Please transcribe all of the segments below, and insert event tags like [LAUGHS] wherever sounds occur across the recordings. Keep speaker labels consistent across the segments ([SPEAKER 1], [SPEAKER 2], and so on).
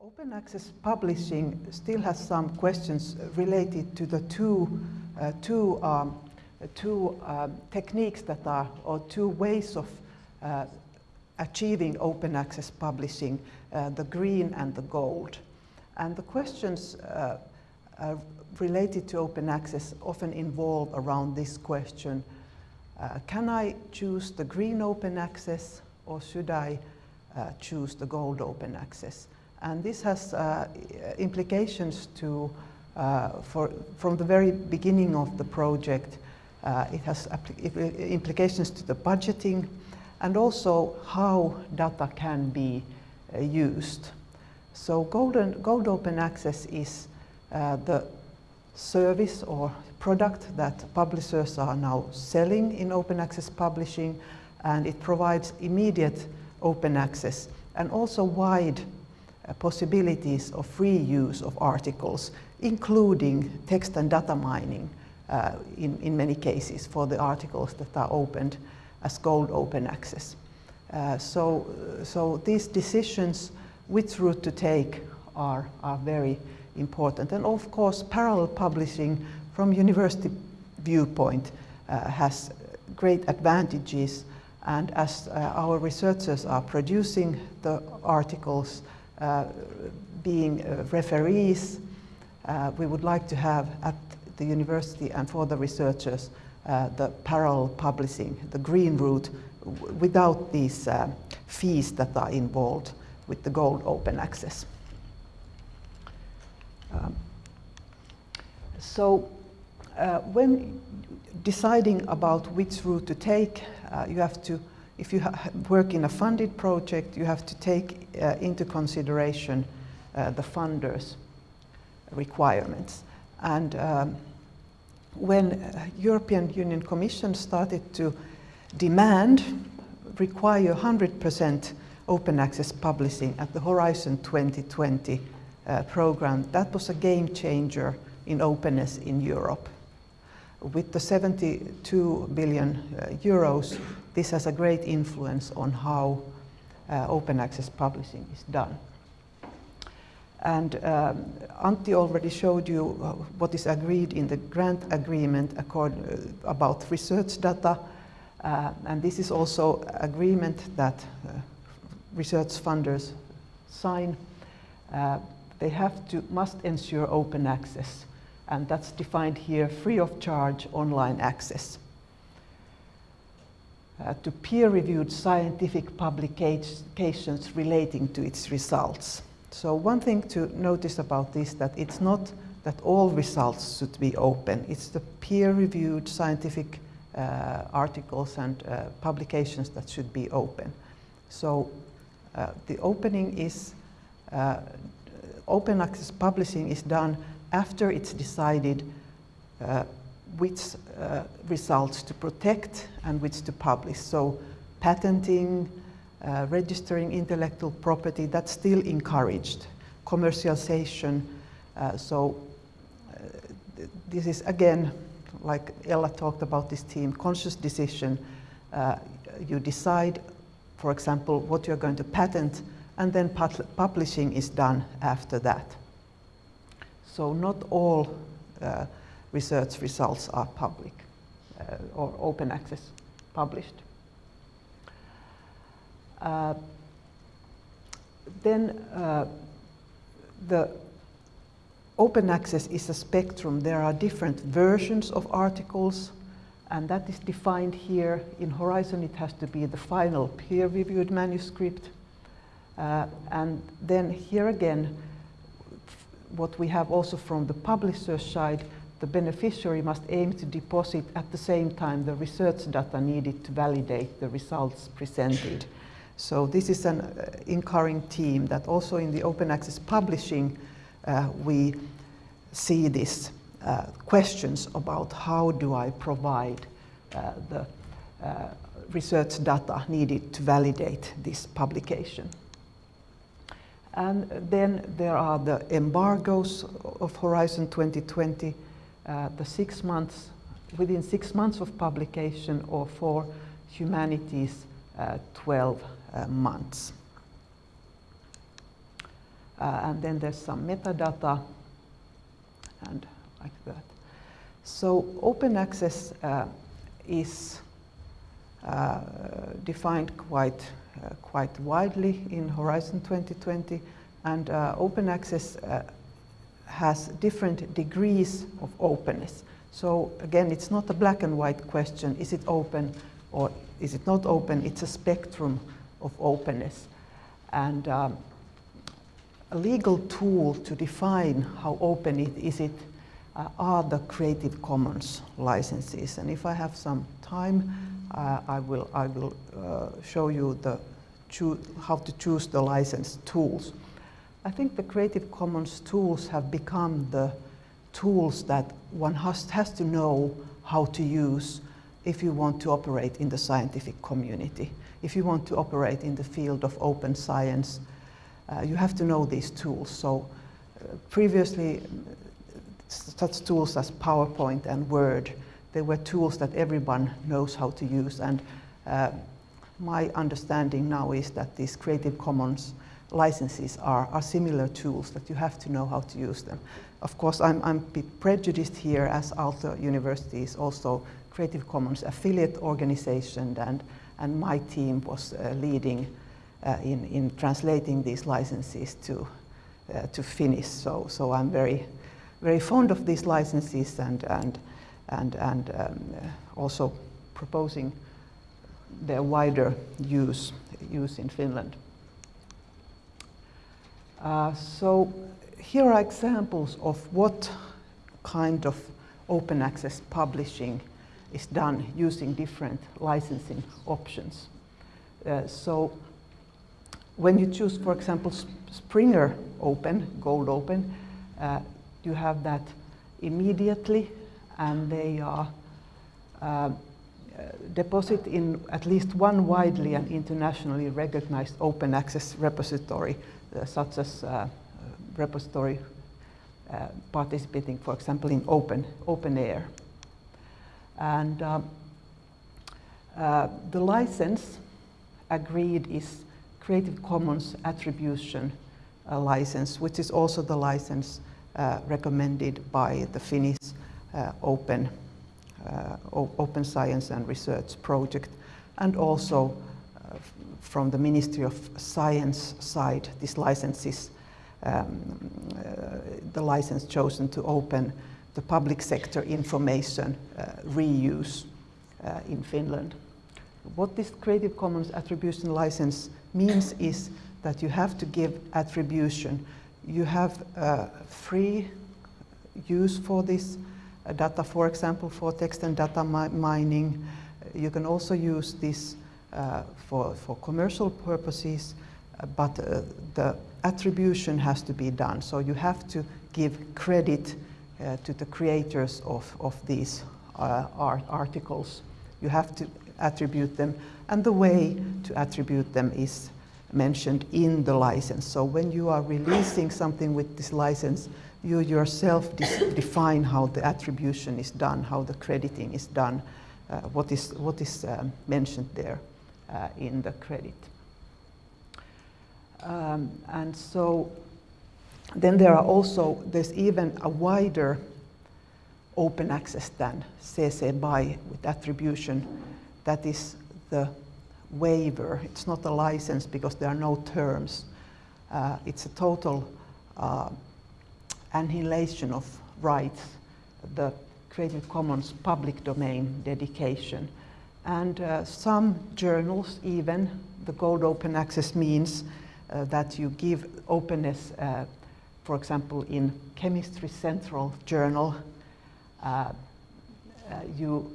[SPEAKER 1] Open access publishing still has some questions related to the two, uh, two, um, two um, techniques that are, or two ways of uh, achieving open access publishing, uh, the green and the gold. And the questions uh, uh, related to open access often involve around this question, uh, can I choose the green open access or should I choose the gold open access? And this has uh, implications to, uh, for, from the very beginning of the project, uh, it has implications to the budgeting and also how data can be uh, used. So Golden, Gold Open Access is uh, the service or product that publishers are now selling in open access publishing and it provides immediate open access and also wide possibilities of free use of articles, including text and data mining uh, in, in many cases for the articles that are opened as gold open access. Uh, so, so these decisions, which route to take, are, are very important. And of course, parallel publishing from university viewpoint uh, has great advantages and as uh, our researchers are producing the articles, uh, being uh, referees. Uh, we would like to have at the university and for the researchers the parallel publishing, the green route, without these fees that are involved with the gold open access. Um, so uh, when deciding about which route to take, uh, you have to if you work in a funded project, you have to take uh, into consideration uh, the funders' requirements. And um, when uh, European Union Commission started to demand, require 100% open access publishing at the Horizon 2020 uh, program, that was a game changer in openness in Europe. With the 72 billion uh, euros this has a great influence on how uh, open access publishing is done. And um, Antti already showed you uh, what is agreed in the grant agreement uh, about research data. Uh, and this is also agreement that uh, research funders sign. Uh, they have to, must ensure open access. And that's defined here, free of charge online access uh, to peer-reviewed scientific publications relating to its results. So one thing to notice about this that it's not that all results should be open. It's the peer-reviewed scientific uh, articles and uh, publications that should be open. So uh, the opening is, uh, open access publishing is done after it's decided uh, which uh, results to protect and which to publish. So patenting, uh, registering intellectual property, that's still encouraged. Commercialization, uh, so uh, this is again, like Ella talked about this theme, conscious decision. Uh, you decide, for example, what you're going to patent, and then publishing is done after that. So not all uh, research results are public uh, or open access published. Uh, then uh, the open access is a spectrum. There are different versions of articles and that is defined here. In Horizon it has to be the final peer-reviewed manuscript. Uh, and then here again, what we have also from the publisher side, the beneficiary must aim to deposit at the same time the research data needed to validate the results presented. So this is an uh, incurring team that also in the open access publishing uh, we see these uh, questions about how do I provide uh, the uh, research data needed to validate this publication. And then there are the embargoes of Horizon 2020 uh, the six months, within six months of publication or for humanities, uh, 12 uh, months. And then there's some metadata and like that. So open access is uh, defined quite, uh, quite widely in Horizon 2020 and uh, open access has different degrees of openness. So again, it's not a black and white question, is it open or is it not open? It's a spectrum of openness. And um, a legal tool to define how open it is it uh, are the Creative Commons licenses. And if I have some time, uh, I will, I will uh, show you the how to choose the license tools. I think the Creative Commons tools have become the tools that one has, has to know how to use if you want to operate in the scientific community. If you want to operate in the field of open science, uh, you have to know these tools. So uh, previously, such tools as PowerPoint and Word, they were tools that everyone knows how to use. And uh, my understanding now is that these Creative Commons licenses are, are similar tools that you have to know how to use them. Of course, I'm, I'm a bit prejudiced here as Aalto University is also Creative Commons affiliate organization and, and my team was uh, leading uh, in, in translating these licenses to, uh, to Finnish. So, so I'm very, very fond of these licenses and, and, and, and um, also proposing their wider use, use in Finland. Uh, so here are examples of what kind of open access publishing is done using different licensing options. Uh, so when you choose, for example, Springer Open, Gold Open, uh, you have that immediately and they are uh, deposit in at least one widely and internationally recognized open access repository such as uh, repository uh, participating, for example, in open, OpenAIRE. And um, the license agreed is Creative Commons Attribution uh, license, which is also the license uh, recommended by the Finnish uh, Open, Open Science and Research Project, and also from the Ministry of Science side, this license is um, uh, the license chosen to open the public sector information uh, reuse uh, in Finland. What this Creative Commons attribution license means is that you have to give attribution. You have uh, free use for this uh, data, for example, for text and data mi mining. You can also use this uh, for, for commercial purposes, uh, but uh, the attribution has to be done. So you have to give credit to the creators of, of these art articles. You have to attribute them, and the way to attribute them is mentioned in the license. So when you are releasing something with this license, you yourself define how the attribution is done, how the crediting is done, uh, what is, what is um, mentioned there uh, in the credit. Um, and so then there are also, there's even a wider open access than CC BY with attribution. That is the waiver. It's not a license because there are no terms. Uh, it's a total uh, annihilation of rights, the Creative Commons public domain dedication. And uh, some journals even, the gold open access means uh, that you give openness, uh, for example, in Chemistry Central Journal, uh, uh, you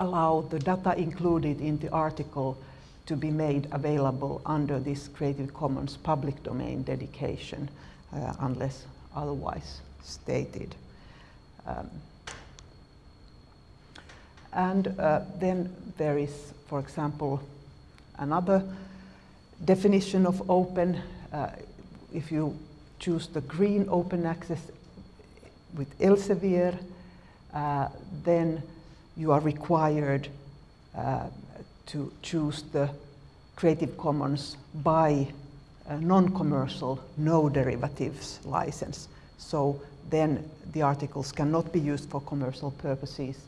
[SPEAKER 1] allow the data included in the article to be made available under this Creative Commons public domain dedication, uh, unless otherwise stated. Um, and uh, then there is, for example, another definition of open. Uh, if you choose the green open access with Elsevier, uh, then you are required uh, to choose the Creative Commons by a non-commercial, no derivatives license. So then the articles cannot be used for commercial purposes.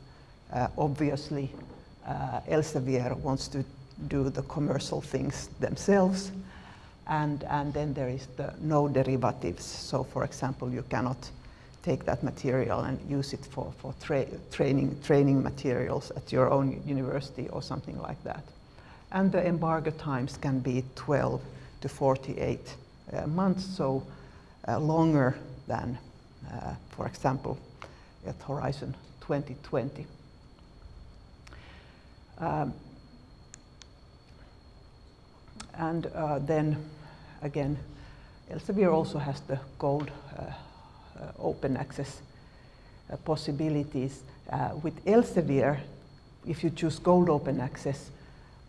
[SPEAKER 1] Uh, obviously, uh, Elsevier wants to do the commercial things themselves. And, and then there is the no derivatives. So for example, you cannot take that material and use it for, for tra training, training materials at your own university or something like that. And the embargo times can be 12 to 48 uh, months, so uh, longer than, uh, for example, at Horizon 2020. Um, and uh, then again, Elsevier also has the gold uh, uh, open access possibilities. with Elsevier, if you choose gold open access,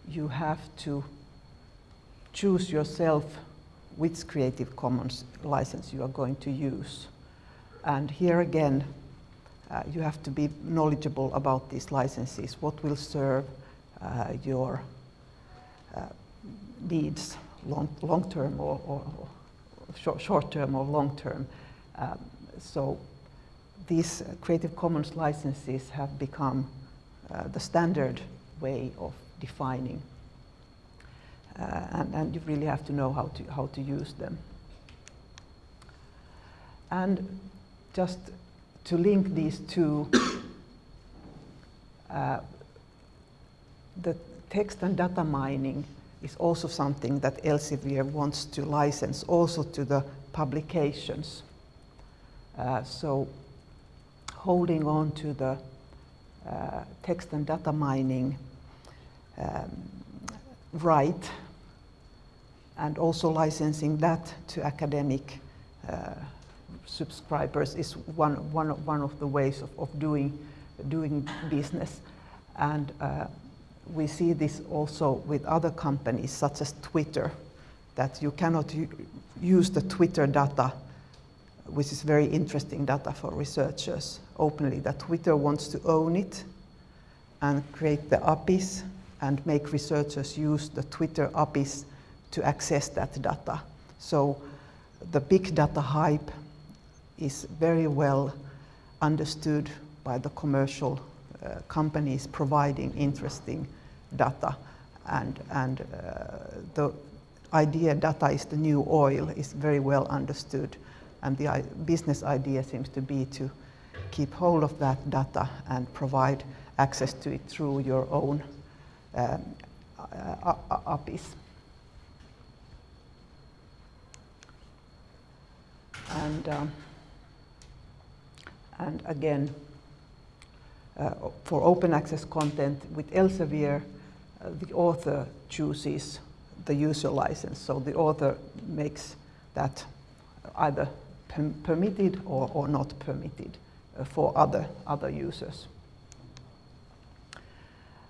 [SPEAKER 1] you have to choose yourself which Creative Commons license you are going to use. And here again, uh, you have to be knowledgeable about these licenses, what will serve uh, your uh, needs long, long term or, or, or short, short, term or long term. Um, so these Creative Commons licenses have become uh, the standard way of defining. Uh, and, and, you really have to know how to, how to use them. And just to link these two, [COUGHS] uh, the text and data mining is also something that Elsevier wants to license also to the publications. Uh, so holding on to the uh, text and data mining um, right and also licensing that to academic uh, subscribers is one, one, one of the ways of, of doing, doing business. And uh, we see this also with other companies such as Twitter, that you cannot use the Twitter data, which is very interesting data for researchers, openly, that Twitter wants to own it and create the APIs and make researchers use the Twitter APIs to access that data. So the big data hype is very well understood by the commercial uh, companies providing interesting data. And, and uh, the idea data is the new oil is very well understood. And the business idea seems to be to keep hold of that data and provide access to it through your own um, uh, APIs. And, um, and again, uh, for open access content with Elsevier, the author chooses the user license. So the author makes that either permitted or, or not permitted uh, for other, other users.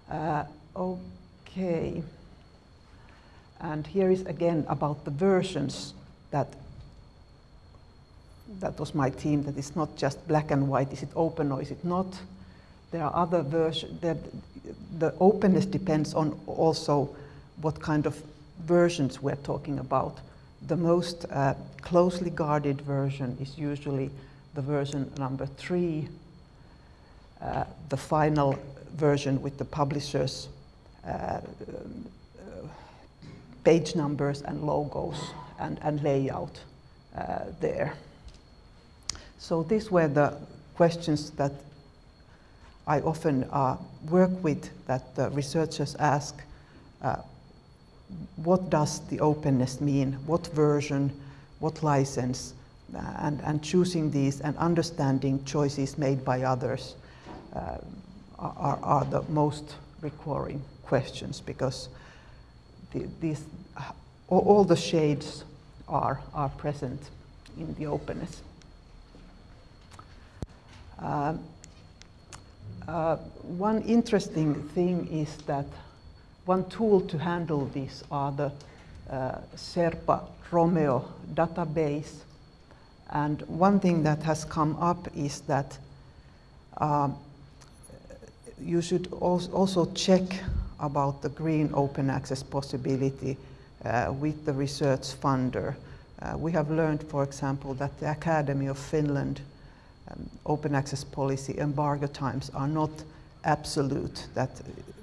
[SPEAKER 1] Uh, okay. And here is again about the versions that that was my theme, that it's not just black and white, is it open or is it not? There are other versions, the openness depends on also what kind of versions we're talking about. The most uh, closely guarded version is usually the version number three, uh, the final version with the publisher's uh, page numbers and logos and, and layout uh, there. So these were the questions that I often uh, work with that the researchers ask, uh, what does the openness mean? What version, what license? Uh, and, and choosing these and understanding choices made by others uh, are, are the most recurring questions because the, these, all, all the shades are, are present in the openness. Uh, uh, one interesting thing is that one tool to handle this are the uh, SHERPA Romeo database. And one thing that has come up is that uh, you should also check about the green open access possibility uh, with the research funder. Uh, we have learned, for example, that the Academy of Finland um, open access policy embargo times are not absolute, that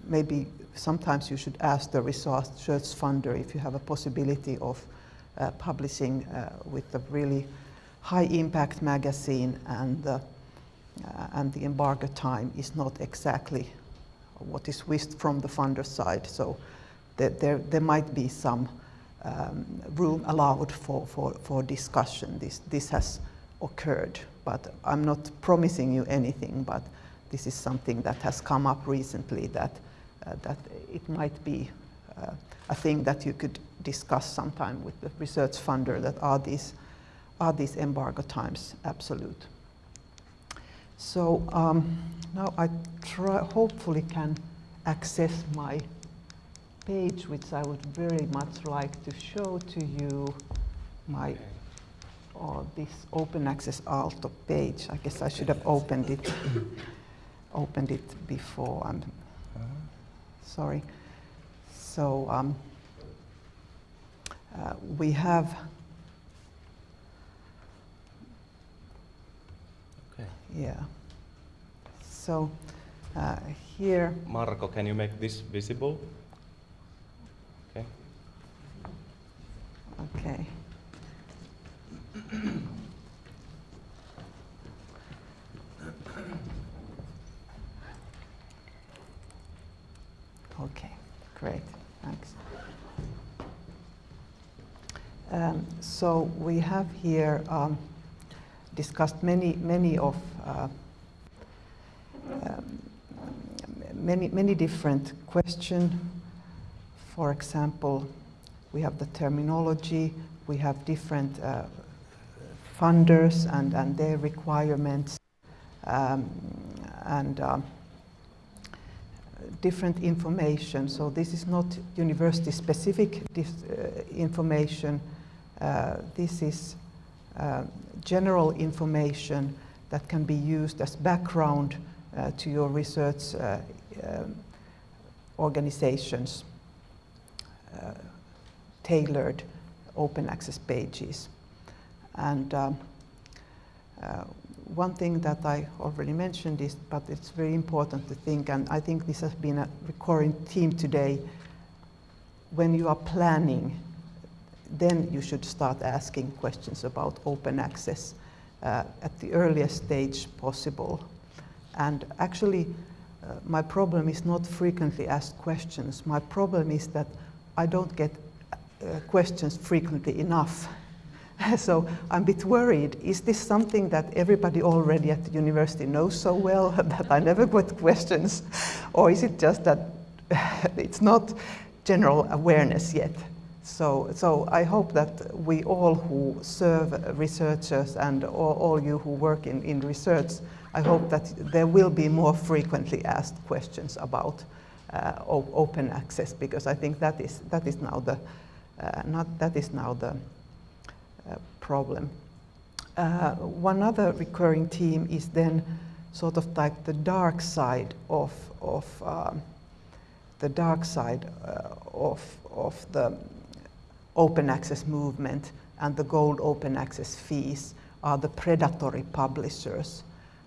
[SPEAKER 1] maybe sometimes you should ask the research funder if you have a possibility of uh, publishing uh, with a really high impact magazine and, uh, and the embargo time is not exactly what is wished from the funder side. So there, there, there might be some um, room allowed for, for, for discussion. This, this has occurred, but I'm not promising you anything, but this is something that has come up recently that, uh, that it might be uh, a thing that you could discuss sometime with the research funder that are these, are these embargo times absolute. So um, now I try, hopefully can access my page, which I would very much like to show to you, my or this open access Aalto page. I guess I should have opened it [COUGHS] opened it before. I'm sorry. So um, uh, we have
[SPEAKER 2] Okay.
[SPEAKER 1] yeah. So uh, here
[SPEAKER 2] Marco, can you make this visible? Okay.
[SPEAKER 1] Okay. Okay, great, thanks. Um, so we have here um, discussed many, many of uh, um, many, many different questions. For example, we have the terminology, we have different uh, funders and, and their requirements, um, and um, different information. So this is not university specific uh, information. Uh, this is uh, general information that can be used as background uh, to your research uh, um, organizations uh, tailored open access pages. And um, uh, one thing that I already mentioned is, but it's very important to think, and I think this has been a recurring theme today, when you are planning, then you should start asking questions about open access uh, at the earliest stage possible. And actually, uh, my problem is not frequently asked questions. My problem is that I don't get uh, questions frequently enough. [LAUGHS] so I'm a bit worried. Is this something that everybody already at the university knows so well [LAUGHS] that I never get questions? Or is it just that [LAUGHS] it's not general awareness yet? So, so I hope that we all who serve researchers and all, all you who work in, in research, I hope that there will be more frequently asked questions about uh, open access because I think that is, that is now the, uh, not, that is now the uh, problem. Uh, one other recurring theme is then sort of like the dark side of, of um, the dark side uh, of, of the open access movement and the gold open access fees are the predatory publishers.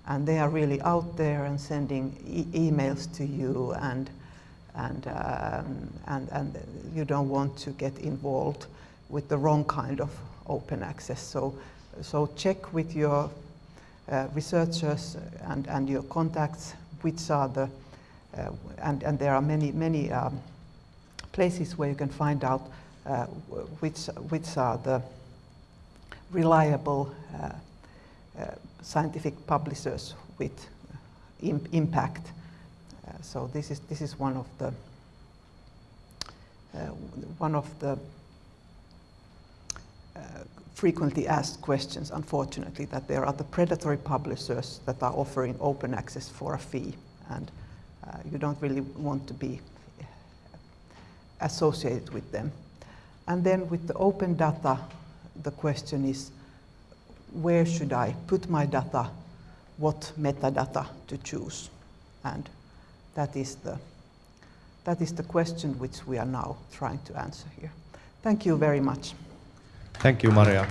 [SPEAKER 1] And they are really out there and sending e emails to you and, and, um, and, and you don't want to get involved with the wrong kind of open access. So, so check with your uh, researchers and, and your contacts which are the, uh, and, and there are many, many um, places where you can find out uh, which, which are the reliable uh, uh, scientific publishers with Im impact. so this is, this is one of the one of the frequently asked questions, unfortunately, that there are the predatory publishers that are offering open access for a fee, and uh, you don't really want to be associated with them. And then with the open data, the question is, where should I put my data, what metadata to choose? And that is the, that is the question which we are now trying to answer here. Thank you very much.
[SPEAKER 2] Thank you, Maria.